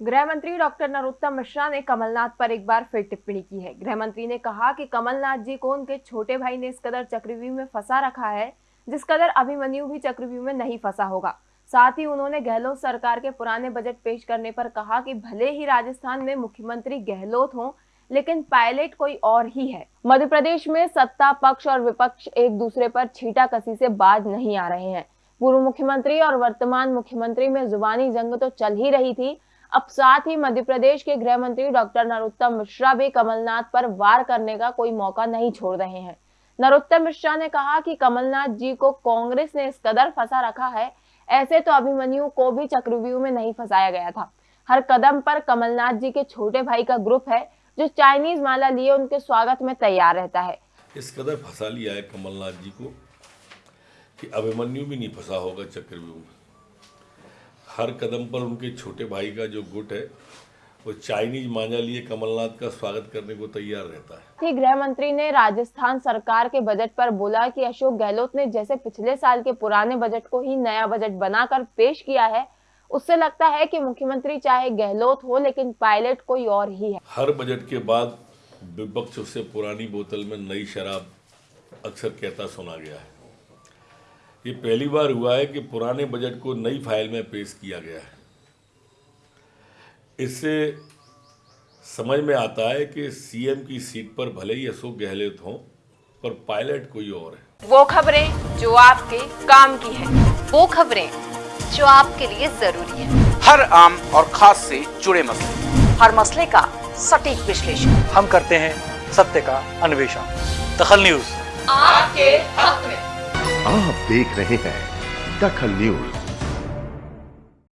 गृह मंत्री डॉक्टर नरोत्तम मिश्रा ने कमलनाथ पर एक बार फिर टिप्पणी की है। गृह मंत्री ने कहा कि कमलनाथ जी को उनके छोटे भाई ने इस कदर चक्रव्यूह में फंसा रखा है, जिस कदर अभिमन्यु भी चक्रव्यूह में नहीं फंसा होगा। साथ ही उन्होंने गहलोत सरकार के पुराने बजट पेश करने पर कहा कि भले ही राजस्थान में मुख्यमंत्री गहलोत हों, लेकिन पायलट कोई और ही है। मध्य प्रदेश में सत्ता, पक्ष और विपक्ष एक दूसरे पर छीटा कसी से बाज नहीं आ रहे हैं। पूर्व मुख्यमंत्री और वर्तमान मुख्यमंत्री में जुबानी जंग तो चल ही रही थी अब साथ ही मध्य प्रदेश के गृह मंत्री डॉक्टर नरोत्तम मिश्रा भी कमलनाथ पर वार करने का कोई मौका नहीं छोड़ रहे हैं। नरोत्तम मिश्रा ने कहा कि कमलनाथ जी को कांग्रेस ने इस कदर फंसा रखा है, ऐसे तो अभिमन्यु को भी चक्रव्यूह में नहीं फंसाया गया था। हर कदम पर कमलनाथ जी के छोटे भाई का ग्रुप है, जो चाइनीज़ माला लिए उनके स्वागत में तैयार रहता है। इस कदर फंसा लिया है कमलनाथ जी को कि अभिमन्यु भी नहीं फंसा होगा चक्रव्यूह में। हर कदम पर उनके छोटे भाई का जो गुट है वो चाइनीज़ मांझा लिए कमलनाथ का स्वागत करने को तैयार रहता है। गृह मंत्री ने राजस्थान सरकार के बजट पर बोला कि अशोक गहलोत ने जैसे पिछले साल के पुराने बजट को ही नया बजट बनाकर पेश किया है उससे लगता है कि मुख्यमंत्री चाहे गहलोत हो लेकिन पायलट कोई और ही है। हर बजट के बाद विपक्ष उससे पुरानी बोतल में नई शराब अक्सर कहता सुना गया है। ये पहली बार हुआ है कि पुराने बजट को नई फ़ाइल में पेश किया गया है। इससे समझ में आता है कि सीएम की सीट पर भले ही अशोक गहलोत हों पर पायलट कोई और है। वो खबरें जो आपके काम की है। वो खबरें जो आपके लिए ज़रूरी है। हर आम और खास से जुड़े मसले। हर मसले का सटीक विश्लेषण। हम करते हैं सत्य का अन्वेषण। दखल न्यूज़। आपके हक में। आप देख रहे हैं दखल न्यूज़।